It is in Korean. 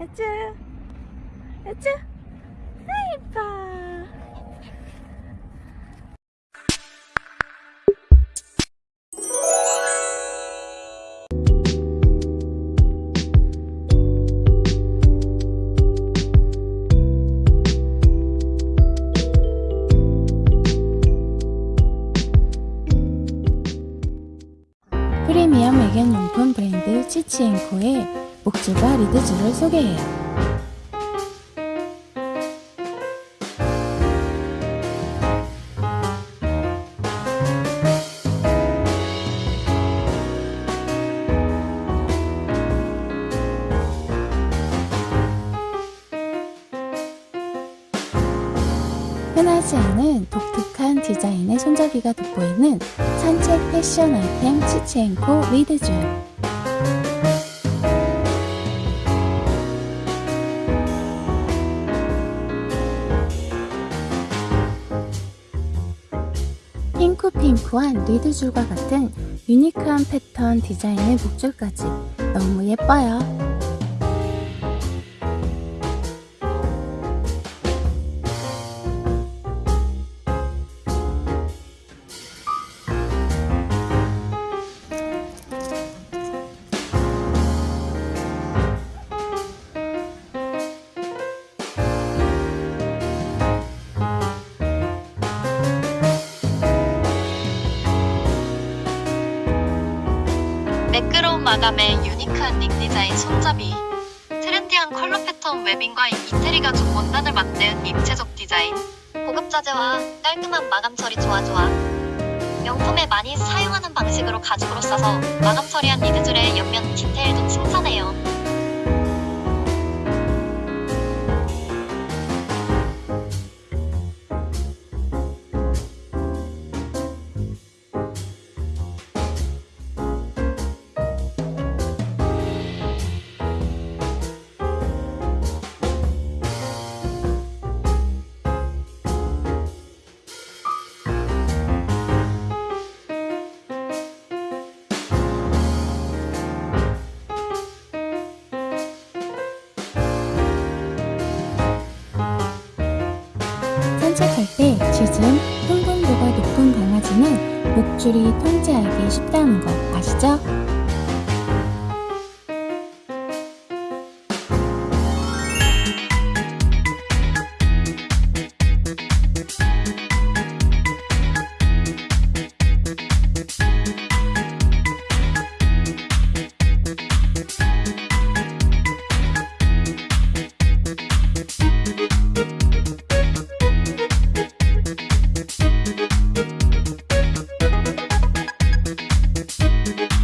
야쭈 야쭈 아 이뻐 프리미엄 애견용품 브랜드 치치앤코의 목줄과 리드줄을 소개해요. 흔하지 않은 독특한 디자인의 손잡이가 돋보이는 산책 패션 아이템 치치앤코 리드줄 핑크핑크한 리드줄과 같은 유니크한 패턴 디자인의 목줄까지 너무 예뻐요. 매끄러운 마감에 unique한 닉 디자인 손잡이 trendy한 컬러 패턴 webbing과 이태리 가죽 원단을 만든 입체적 디자인 고급 자재와 깔끔한 마감 처리 좋아 좋아. 명품에 많이 사용하는 방식으로 가죽으로 싸서 마감 처리한 lead줄의 옆면 디테일도 칭찬해요 산책할 때 짖음, 흥분도가 높은 강아지는 목줄이 통제하기 쉽다는 거 아시죠? Müzik